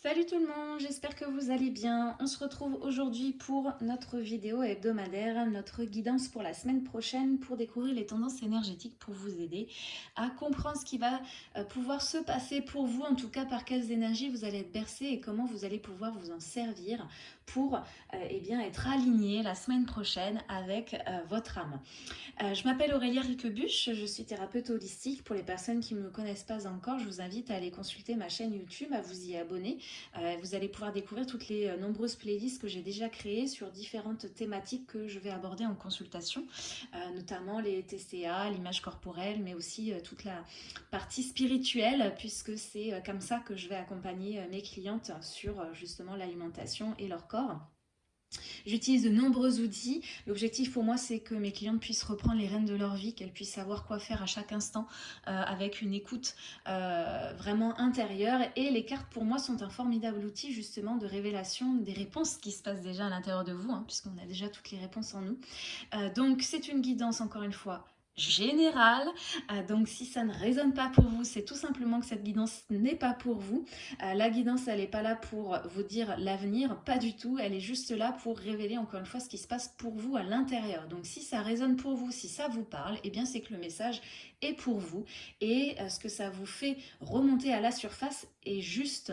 Salut tout le monde, j'espère que vous allez bien. On se retrouve aujourd'hui pour notre vidéo hebdomadaire, notre guidance pour la semaine prochaine pour découvrir les tendances énergétiques pour vous aider à comprendre ce qui va euh, pouvoir se passer pour vous, en tout cas par quelles énergies vous allez être bercé et comment vous allez pouvoir vous en servir pour euh, eh bien, être aligné la semaine prochaine avec euh, votre âme. je m'appelle Aurélia Riquebuche, je suis thérapeute holistique. Pour les personnes qui ne me connaissent pas encore, je vous invite à aller consulter ma chaîne YouTube, à vous y abonner euh, vous allez pouvoir découvrir toutes les euh, nombreuses playlists que j'ai déjà créées sur différentes thématiques que je vais aborder en consultation, euh, notamment les TCA, l'image corporelle, mais aussi toute la partie spirituelle, puisque c'est comme ça que je vais accompagner mes clientes sur justement l'alimentation et leur corps. J'utilise de nombreux outils. L'objectif pour moi, c'est que mes clientes puissent reprendre les rênes de leur vie, qu'elles puissent savoir quoi faire à chaque instant euh, avec une écoute euh, vraiment intérieure. Et les cartes, pour moi, sont un formidable outil justement de révélation des réponses qui se passent déjà à l'intérieur de vous, hein, puisqu'on a déjà toutes les réponses en nous. Euh, donc, c'est une guidance, encore une fois, général. Euh, donc si ça ne résonne pas pour vous, c'est tout simplement que cette guidance n'est pas pour vous. Euh, la guidance, elle n'est pas là pour vous dire l'avenir, pas du tout. Elle est juste là pour révéler encore une fois ce qui se passe pour vous à l'intérieur. Donc si ça résonne pour vous, si ça vous parle, eh bien c'est que le message est pour vous. Et euh, ce que ça vous fait remonter à la surface est juste.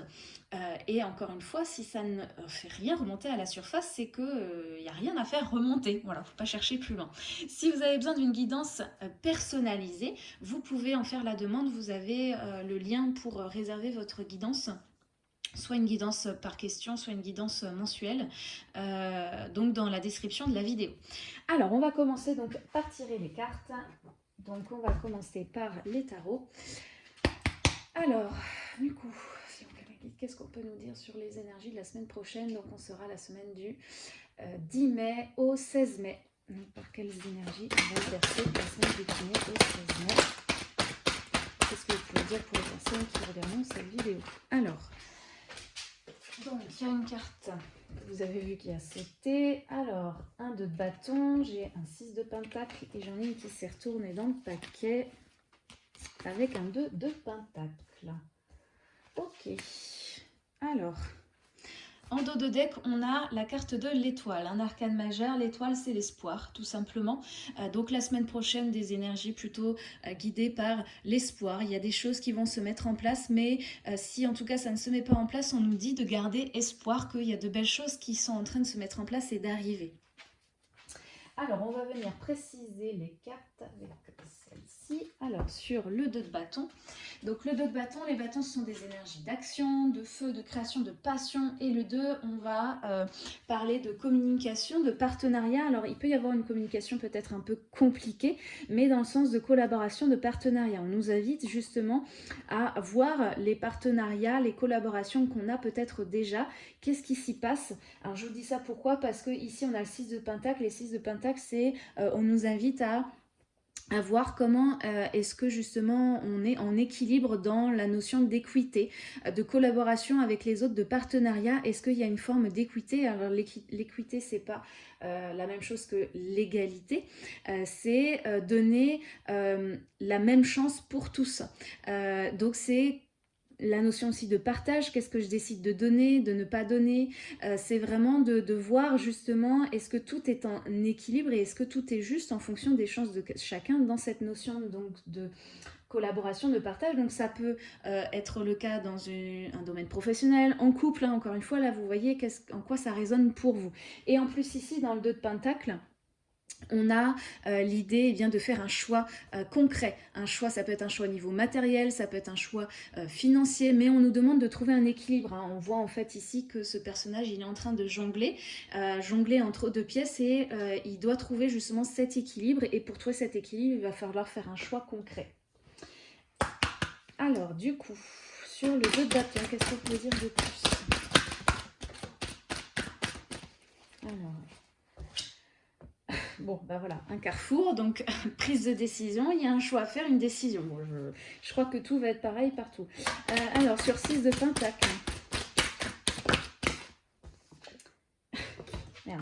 et encore une fois, si ça ne fait rien remonter à la surface, c'est qu'il n'y a rien à faire remonter. Voilà, faut pas chercher plus loin. Si vous avez besoin d'une guidance euh, personnalisé. Vous pouvez en faire la demande, vous avez euh, le lien pour euh, réserver votre guidance soit une guidance par question, soit une guidance mensuelle, donc dans la description de la vidéo. Alors, on va commencer donc par tirer les cartes. Donc, on va commencer par les tarots. Alors, du coup, qu'est-ce qu'on peut nous dire sur les énergies de la semaine prochaine? Donc, on sera la semaine du 10 mai au 16 mai par quelles énergies on va la semaine du 1 au 16 mai Qu'est-ce que vous pouvez dire pour les personnes qui regardent cette vidéo Alors, donc il y a une carte, vous avez vu qu'il y a sauté. Alors, un de bâton, j'ai un 6 de pentacle et j'en ai une qui s'est retournée dans le paquet avec un 2 de pentacle. Ok, alors... En dos de deck, on a la carte de l'étoile, un arcane majeur. L'étoile, c'est l'espoir, tout simplement. Euh, donc la semaine prochaine, des énergies plutôt euh, guidées par l'espoir. Il y a des choses qui vont se mettre en place, mais euh, si en tout cas ça ne se met pas en place, on nous dit de garder espoir qu'il y a de belles choses qui sont en train de se mettre en place et d'arriver. Alors, on va venir préciser les cartes avec celle-ci. Alors, sur le 2 de bâton. Donc, le 2 de bâton, les bâtons sont des énergies d'action, de feu, de création, de passion. Et le 2, on va euh, parler de communication, de partenariat. Alors, il peut y avoir une communication peut-être un peu compliquée, mais dans le sens de collaboration, de partenariat. On nous invite justement à voir les partenariats, les collaborations qu'on a peut-être déjà. Qu'est-ce qui s'y passe? Alors, je vous dis ça pourquoi? Parce que ici, on a le 6 de pentacle. Les 6 de pentacle, c'est euh, on nous invite à voir comment euh, est-ce que justement on est en équilibre dans la notion d'équité, euh, de collaboration avec les autres, de partenariat. Est-ce qu'il y a une forme d'équité? Alors l'équité, c'est pas la même chose que l'égalité, c'est donner la même chance pour tous. donc c'est la notion aussi de partage, qu'est-ce que je décide de donner, de ne pas donner, euh, c'est vraiment de, voir justement est-ce que tout est en équilibre et est-ce que tout est juste en fonction des chances de chacun dans cette notion donc de collaboration, de partage. Donc ça peut euh, être le cas dans un domaine professionnel, en couple, hein. encore une fois, là vous voyez en quoi ça résonne pour vous. Et en plus ici dans le 2 de Pentacle, on a euh, l'idée eh de faire un choix euh, concret. Un choix, ça peut être un choix au niveau matériel, ça peut être un choix euh, financier, mais on nous demande de trouver un équilibre. Hein. On voit en fait ici que ce personnage, il est en train de jongler, jongler entre deux pièces et il doit trouver justement cet équilibre. Et pour trouver cet équilibre, il va falloir faire un choix concret. Alors, du coup, sur le jeu de qu'est-ce qu'on peut dire de plus? Alors, Bon, ben voilà, un carrefour, donc prise de décision, il y a un choix à faire, une décision. je, crois que tout va être pareil partout. Euh, alors, sur 6 de pentacle.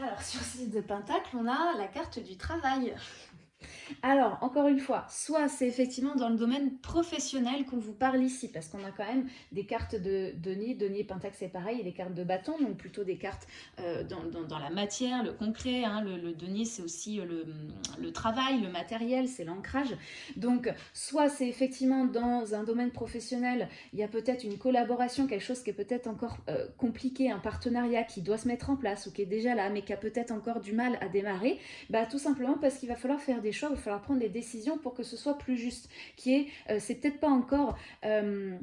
Alors, sur 6 de pentacle, on a la carte du travail. Alors, encore une fois, soit c'est effectivement dans le domaine professionnel qu'on vous parle ici, parce qu'on a quand même des cartes de Denis, Denis Pentacle c'est pareil, et des cartes de bâton, donc plutôt des cartes euh, dans, la matière, le concret, hein. le, le, Denis c'est aussi le, le, travail, le matériel, c'est l'ancrage. Donc, soit c'est effectivement dans un domaine professionnel, il y a peut-être une collaboration, quelque chose qui est peut-être encore euh, compliqué, un partenariat qui doit se mettre en place ou qui est déjà là, mais qui a peut-être encore du mal à démarrer, bah, tout simplement parce qu'il va falloir faire des choix, il va falloir prendre des décisions pour que ce soit plus juste, qui euh, c'est peut-être pas encore... Euh,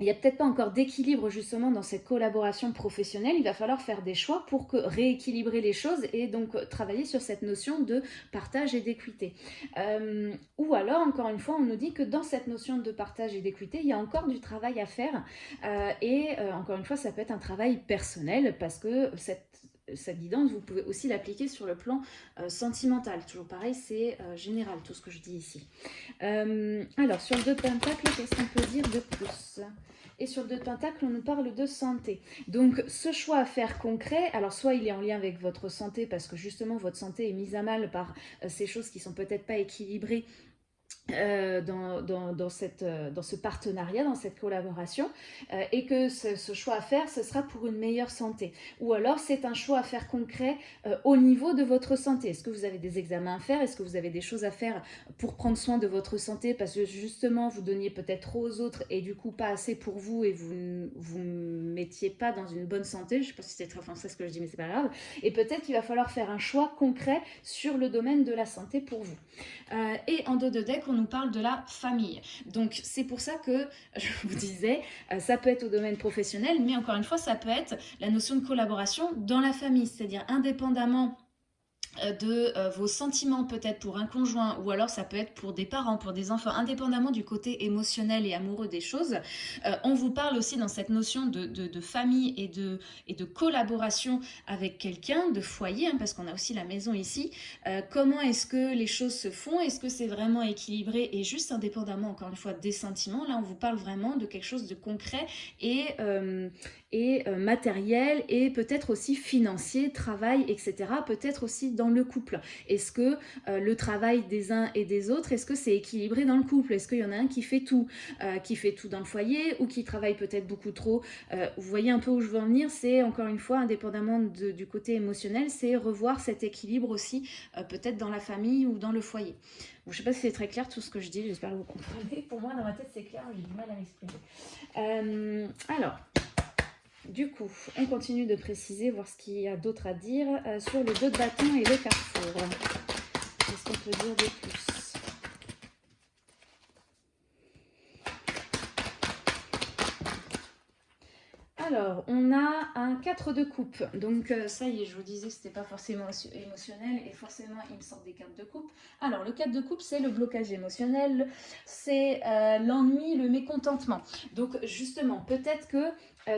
il n'y a peut-être pas encore d'équilibre justement dans cette collaboration professionnelle. Il va falloir faire des choix pour rééquilibrer les choses et donc travailler sur cette notion de partage et d'équité. Euh, ou alors, encore une fois, on nous dit que dans cette notion de partage et d'équité, il y a encore du travail à faire. et encore une fois, ça peut être un travail personnel parce que cette cette guidance, vous pouvez aussi l'appliquer sur le plan euh, sentimental. Toujours pareil, c'est euh, général tout ce que je dis ici. Euh, alors, sur le 2 de Pentacle, qu'est-ce qu'on peut dire de plus? Et sur le 2 de Pentacle, on nous parle de santé. Donc, ce choix à faire concret, alors soit il est en lien avec votre santé, parce que justement, votre santé est mise à mal par ces choses qui sont peut-être pas équilibrées euh, dans, dans, cette, euh, dans ce partenariat, dans cette collaboration, euh, et que ce, choix à faire, ce sera pour une meilleure santé. Ou alors, c'est un choix à faire concret au niveau de votre santé. Est-ce que vous avez des examens à faire? Est-ce que vous avez des choses à faire pour prendre soin de votre santé? Parce que justement, vous donniez peut-être trop aux autres et du coup pas assez pour vous et vous vous mettiez pas dans une bonne santé. Je ne sais pas si c'est très français ce que je dis, mais c'est pas grave. Et peut-être qu'il va falloir faire un choix concret sur le domaine de la santé pour vous. et en dos de deck, on nous parle de la famille. Donc c'est pour ça que je vous disais, euh, ça peut être au domaine professionnel, mais encore une fois, ça peut être la notion de collaboration dans la famille, c'est-à-dire indépendamment de euh, vos sentiments peut-être pour un conjoint ou alors ça peut être pour des parents, pour des enfants, indépendamment du côté émotionnel et amoureux des choses. Euh, on vous parle aussi dans cette notion de, de, famille et de, et de collaboration avec quelqu'un, de foyer, hein, parce qu'on a aussi la maison ici. comment est-ce que les choses se font? Est-ce que c'est vraiment équilibré et juste indépendamment, encore une fois, des sentiments? Là, on vous parle vraiment de quelque chose de concret et, et matériel et peut-être aussi financier, travail, etc. Peut-être aussi dans le couple Est-ce que euh, le travail des uns et des autres, est-ce que c'est équilibré dans le couple? Est-ce qu'il y en a un qui fait tout euh, Qui fait tout dans le foyer ou qui travaille peut-être beaucoup trop? Euh, Vous voyez un peu où je veux en venir C'est encore une fois, indépendamment du côté émotionnel, c'est revoir cet équilibre aussi peut-être dans la famille ou dans le foyer. je ne sais pas si c'est très clair tout ce que je dis, j'espère que vous comprenez. Pour moi, dans ma tête, c'est clair, j'ai du mal à m'exprimer. alors, du coup, on continue de préciser, voir ce qu'il y a d'autre à dire euh, sur le deux de bâton et le carrefour. Qu'est-ce qu'on peut dire de plus? Alors, on a un 4 de coupe. Donc, euh, ça y est, je vous disais que ce n'était pas forcément émotionnel et forcément, il me sort des cartes de coupe. Alors, le 4 de coupe, c'est le blocage émotionnel, c'est euh, l'ennui, le mécontentement. Donc, justement, peut-être que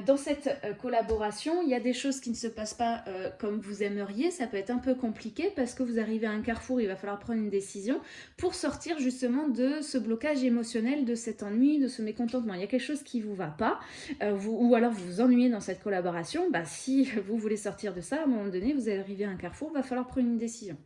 dans cette euh, collaboration, il y a des choses qui ne se passent pas euh, comme vous aimeriez. Ça peut être un peu compliqué parce que vous arrivez à un carrefour, il va falloir prendre une décision pour sortir justement de ce blocage émotionnel, de cet ennui, de ce mécontentement. Il y a quelque chose qui ne vous va pas ou alors vous vous ennuyez dans cette collaboration. Bah, si vous voulez sortir de ça, à un moment donné, vous arrivez à un carrefour, il va falloir prendre une décision.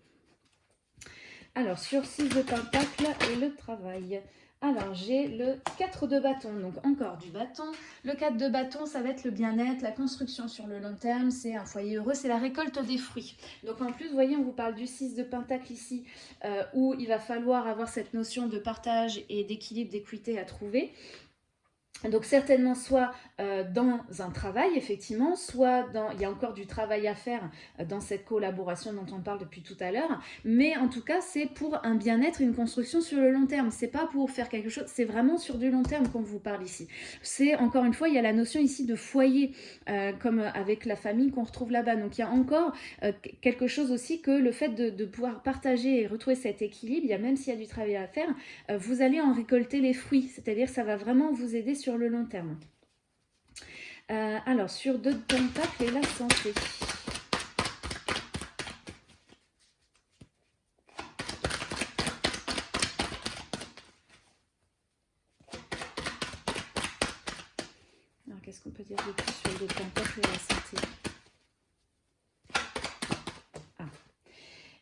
Alors, sur 6 de pentacle et le travail. Alors, j'ai le 4 de bâton, donc encore du bâton. Le 4 de bâton, ça va être le bien-être, la construction sur le long terme, c'est un foyer heureux, c'est la récolte des fruits. Donc en plus, vous voyez, on vous parle du 6 de pentacle ici, euh, où il va falloir avoir cette notion de partage et d'équilibre, d'équité à trouver. Donc certainement soit euh, dans un travail, effectivement, soit dans, il y a encore du travail à faire euh, dans cette collaboration dont on parle depuis tout à l'heure, mais en tout cas, c'est pour un bien-être, une construction sur le long terme. C'est pas pour faire quelque chose, c'est vraiment sur du long terme qu'on vous parle ici. C'est, encore une fois, il y a la notion ici de foyer, euh, comme avec la famille qu'on retrouve là-bas. Donc il y a encore quelque chose aussi que le fait de, pouvoir partager et retrouver cet équilibre, il y a même s'il y a du travail à faire, vous allez en récolter les fruits, c'est-à-dire ça va vraiment vous aider le long terme. Euh, alors, sur deux de pentacles et la santé. Alors, qu'est-ce qu'on peut dire de plus sur deux de pentacles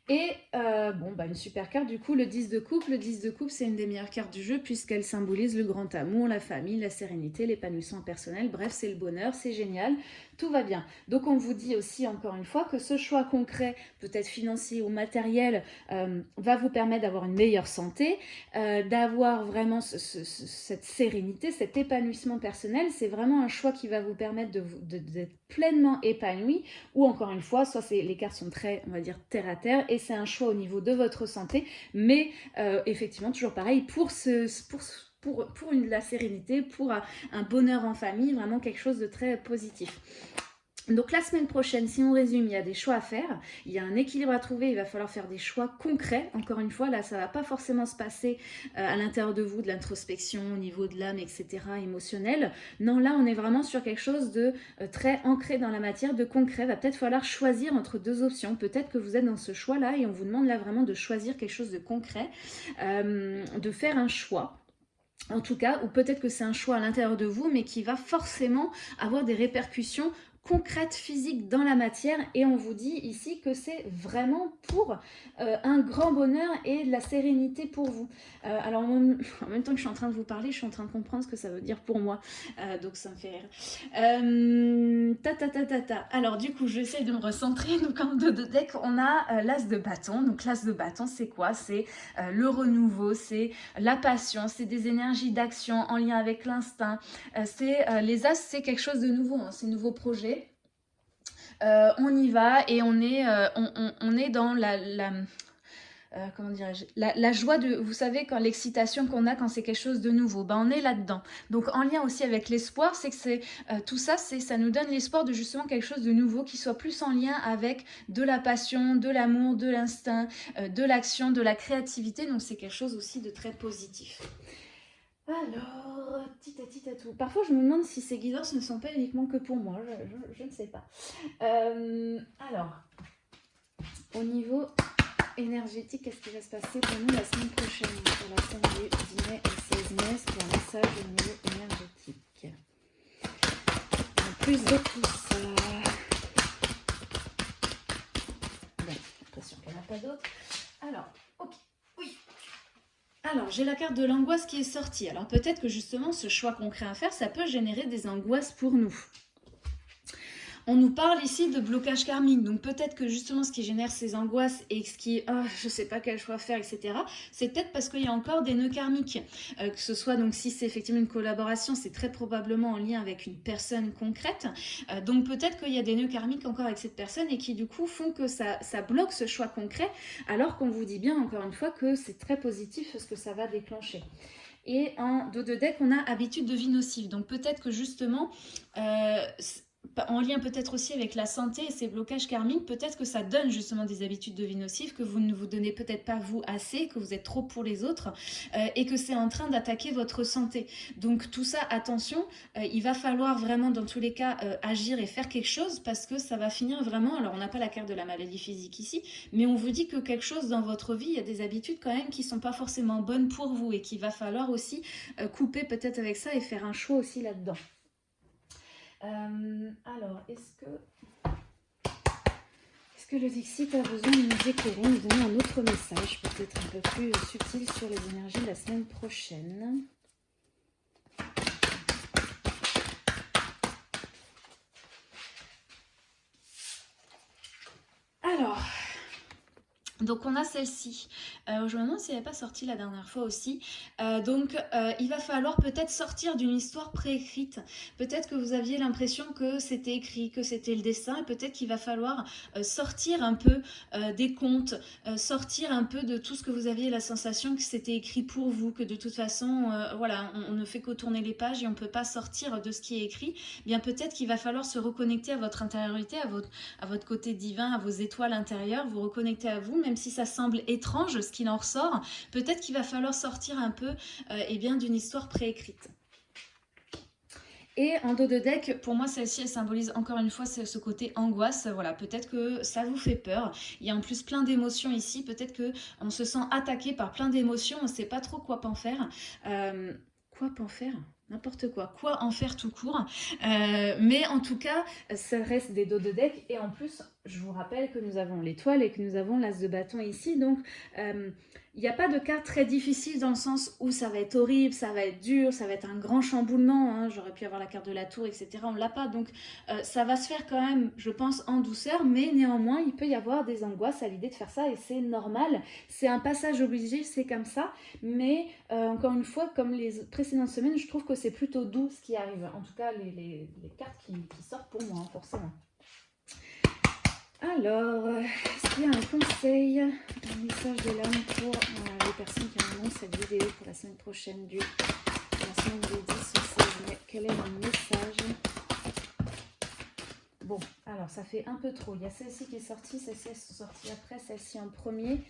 et euh, bon, bah une super carte, du coup, le 10 de coupe. Le 10 de coupe, c'est une des meilleures cartes du jeu puisqu'elle symbolise le grand amour, la famille, la sérénité, l'épanouissement personnel. Bref, c'est le bonheur, c'est génial, tout va bien. Donc, on vous dit aussi, encore une fois, que ce choix concret, peut-être financier ou matériel, euh, va vous permettre d'avoir une meilleure santé, euh, d'avoir vraiment cette sérénité, cet épanouissement personnel. C'est vraiment un choix qui va vous permettre d'être pleinement épanoui ou, encore une fois, soit les cartes sont très, on va dire, terre à terre et c'est un choix au niveau de votre santé, mais euh, effectivement, toujours pareil, pour, ce, pour, pour, pour la sérénité, pour un bonheur en famille, vraiment quelque chose de très positif. Donc la semaine prochaine, si on résume, il y a des choix à faire, il y a un équilibre à trouver, il va falloir faire des choix concrets. Encore une fois, là, ça ne va pas forcément se passer euh, à l'intérieur de vous, de l'introspection, au niveau de l'âme, etc., émotionnel. Non, là, on est vraiment sur quelque chose de euh, très ancré dans la matière, de concret. Il va peut-être falloir choisir entre deux options. Peut-être que vous êtes dans ce choix-là et on vous demande là vraiment de choisir quelque chose de concret, euh, de faire un choix en tout cas, ou peut-être que c'est un choix à l'intérieur de vous, mais qui va forcément avoir des répercussions concrète, physique dans la matière et on vous dit ici que c'est vraiment pour euh, un grand bonheur et de la sérénité pour vous. Euh, alors en même, temps que je suis en train de vous parler, je suis en train de comprendre ce que ça veut dire pour moi, euh, donc ça me fait rire. ta, ta, ta, ta, ta. Alors du coup, j'essaie de me recentrer. Donc en deux de deck, on a l'as de bâton. Donc l'as de bâton, c'est quoi? C'est le renouveau, c'est la passion, c'est des énergies d'action en lien avec l'instinct. c'est les as, c'est quelque chose de nouveau, hein, c'est nouveau projet euh, on y va et on est, euh, on, est dans la, euh, comment dirais-je, la, joie de, vous savez, quand l'excitation qu'on a quand c'est quelque chose de nouveau, ben on est là-dedans. Donc en lien aussi avec l'espoir, c'est que c'est tout ça, c'est ça nous donne l'espoir de justement quelque chose de nouveau qui soit plus en lien avec de la passion, de l'amour, de l'instinct, de l'action, de la créativité. Donc c'est quelque chose aussi de très positif. Alors, tout. Parfois, je me demande si ces guidances ne sont pas uniquement que pour moi. Je, ne sais pas. Euh, alors, au niveau énergétique, qu'est-ce qui va se passer pour nous la semaine prochaine? Pour la semaine du 10 mai et 16 mai, pour un message au niveau énergétique. En plus de tout ça... Bon, j'ai l'impression qu'il n'y en a pas d'autres. Alors. Alors, j'ai la carte de l'angoisse qui est sortie. Alors, peut-être que justement, ce choix concret à faire, ça peut générer des angoisses pour nous. On nous parle ici de blocage karmique, donc peut-être que justement ce qui génère ces angoisses et ce qui, oh, je sais pas quel choix faire, etc., c'est peut-être parce qu'il y a encore des nœuds karmiques. Euh, que ce soit, donc si c'est effectivement une collaboration, c'est très probablement en lien avec une personne concrète. Euh, donc peut-être qu'il y a des nœuds karmiques encore avec cette personne et qui du coup font que ça, bloque ce choix concret, alors qu'on vous dit bien encore une fois que c'est très positif ce que ça va déclencher. Et en dos de deck, on a habitude de vie nocive. Donc peut-être que justement, euh, en lien peut-être aussi avec la santé et ces blocages karmiques, peut-être que ça donne justement des habitudes de vie nocives que vous ne vous donnez peut-être pas vous assez, que vous êtes trop pour les autres euh, et que c'est en train d'attaquer votre santé. Donc tout ça, attention, euh, il va falloir vraiment dans tous les cas euh, agir et faire quelque chose parce que ça va finir vraiment, alors on n'a pas la carte de la maladie physique ici, mais on vous dit que quelque chose dans votre vie, il y a des habitudes quand même qui sont pas forcément bonnes pour vous et qu'il va falloir aussi couper peut-être avec ça et faire un choix aussi là-dedans. Euh, alors, est-ce que... Est-ce que le Dixit a besoin de nous éclairer, nous donner un autre message, peut-être un peu plus subtil sur les énergies de la semaine prochaine? Alors, donc on a celle-ci. Euh, je me demande si elle n'est pas sortie la dernière fois aussi. Euh, donc euh, il va falloir peut-être sortir d'une histoire préécrite. Peut-être que vous aviez l'impression que c'était écrit, que c'était le dessin. Et peut-être qu'il va falloir sortir un peu des contes, sortir un peu de tout ce que vous aviez la sensation que c'était écrit pour vous, que de toute façon, voilà, on, ne fait qu'au tourner les pages et on ne peut pas sortir de ce qui est écrit. Eh bien peut-être qu'il va falloir se reconnecter à votre intériorité, à votre, à votre côté divin, à vos étoiles intérieures, vous reconnecter à vous, même si ça semble étrange ce qu'il en ressort, peut-être qu'il va falloir sortir un peu euh, eh bien d'une histoire préécrite. Et en dos de deck, pour moi, celle-ci, elle symbolise encore une fois ce, côté angoisse. Voilà, peut-être que ça vous fait peur. Il y a en plus plein d'émotions ici. Peut-être que on se sent attaqué par plein d'émotions. On ne sait pas trop quoi en faire. Euh, quoi en faire? N'importe quoi, quoi en faire tout court? Euh, mais en tout cas, ça reste des dos de deck. Et en plus, je vous rappelle que nous avons l'étoile et que nous avons l'as de bâton ici. Donc, euh, il n'y a pas de carte très difficile dans le sens où ça va être horrible, ça va être dur, ça va être un grand chamboulement. Hein. J'aurais pu avoir la carte de la tour, etc. On ne l'a pas. Donc, euh, ça va se faire quand même, je pense, en douceur. Mais néanmoins, il peut y avoir des angoisses à l'idée de faire ça. Et c'est normal. C'est un passage obligé, c'est comme ça. Mais, encore une fois, comme les précédentes semaines, je trouve que c'est plutôt doux ce qui arrive. En tout cas, les, cartes qui, sortent pour moi, hein, forcément. Alors, est-ce qu'il y a un conseil, un message de l'âme pour euh, les personnes qui auront cette vidéo pour la semaine prochaine du la semaine du 10 au 16 Quel est le message Alors ça fait un peu trop. Il y a celle-ci qui est sortie, celle-ci est sortie après, celle-ci en premier.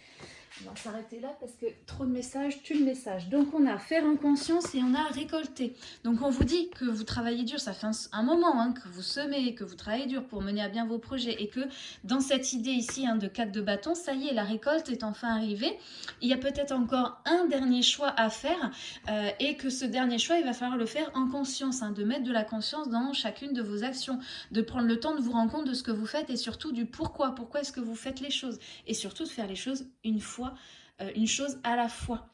On va s'arrêter là parce que trop de messages tue le message. Donc on a faire en conscience et on a récolté. Donc on vous dit que vous travaillez dur, ça fait un, moment hein, que vous semez, que vous travaillez dur pour mener à bien vos projets et que dans cette idée ici hein, de 4 de bâton, ça y est, la récolte est enfin arrivée. Il y a peut-être encore un dernier choix à faire euh, et que ce dernier choix, il va falloir le faire en conscience, hein, de mettre de la conscience dans chacune de vos actions, de prendre le temps de vous rendre compte de ce que vous faites et surtout du pourquoi, pourquoi est-ce que vous faites les choses? Et surtout de faire les choses une fois euh, une chose à la fois.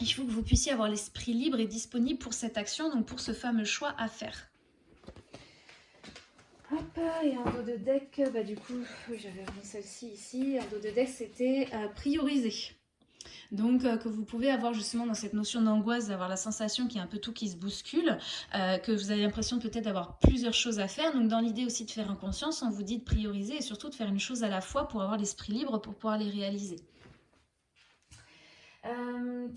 Il faut que vous puissiez avoir l'esprit libre et disponible pour cette action, donc pour ce fameux choix à faire. Hop, et en dos de deck, bah du coup, j'avais remis celle-ci ici. En dos de deck, c'était euh, prioriser. Donc, euh, que vous pouvez avoir justement dans cette notion d'angoisse, d'avoir la sensation qu'il y a un peu tout qui se bouscule, que vous avez l'impression peut-être d'avoir plusieurs choses à faire. Donc, dans l'idée aussi de faire en conscience, on vous dit de prioriser et surtout de faire une chose à la fois pour avoir l'esprit libre pour pouvoir les réaliser. Euh,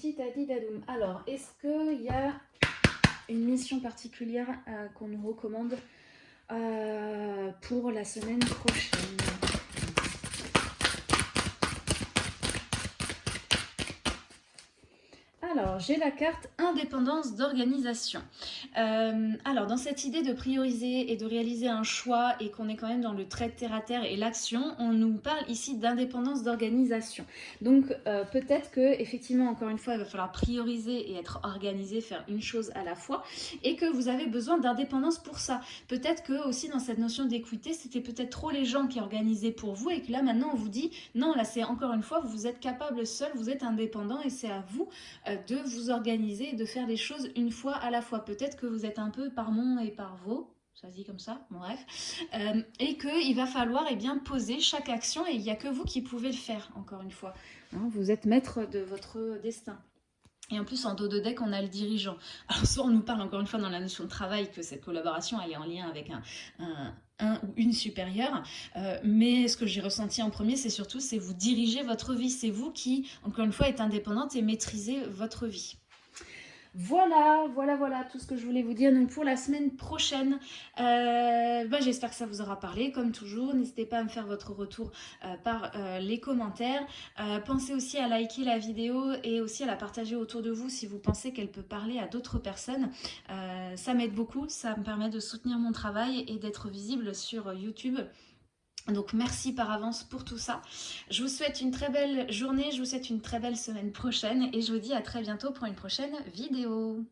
Alors, est-ce qu'il y a une mission particulière euh, qu'on nous recommande euh, pour la semaine prochaine? J'ai la carte indépendance d'organisation. Euh, alors, dans cette idée de prioriser et de réaliser un choix et qu'on est quand même dans le trait de terre à terre et l'action, on nous parle ici d'indépendance d'organisation. Donc, euh, peut-être que effectivement, encore une fois, il va falloir prioriser et être organisé, faire une chose à la fois et que vous avez besoin d'indépendance pour ça. Peut-être que aussi dans cette notion d'équité, c'était peut-être trop les gens qui organisaient pour vous et que là, maintenant, on vous dit non, là, c'est encore une fois, vous êtes capable seul, vous êtes indépendant et c'est à vous euh, de vous organiser et de faire les choses une fois à la fois. Peut-être que vous êtes un peu par mon et par vos, ça dit comme ça, bref, euh, et qu'il va falloir eh bien, poser chaque action et il n'y a que vous qui pouvez le faire, encore une fois. Hein, vous êtes maître de votre destin. Et en plus, en dos de deck, on a le dirigeant. Alors, soit on nous parle encore une fois dans la notion de travail que cette collaboration, elle est en lien avec un, un, ou une supérieure. Euh, mais ce que j'ai ressenti en premier, c'est surtout, c'est vous diriger votre vie. C'est vous qui, encore une fois, êtes indépendante et maîtrisez votre vie. Voilà, voilà, voilà tout ce que je voulais vous dire. Pour la semaine prochaine, euh, bah, j'espère que ça vous aura parlé. Comme toujours, n'hésitez pas à me faire votre retour euh, par euh, les commentaires. pensez aussi à liker la vidéo et aussi à la partager autour de vous si vous pensez qu'elle peut parler à d'autres personnes. ça m'aide beaucoup, ça me permet de soutenir mon travail et d'être visible sur YouTube. Donc merci par avance pour tout ça. Je vous souhaite une très belle journée, je vous souhaite une très belle semaine prochaine et je vous dis à très bientôt pour une prochaine vidéo.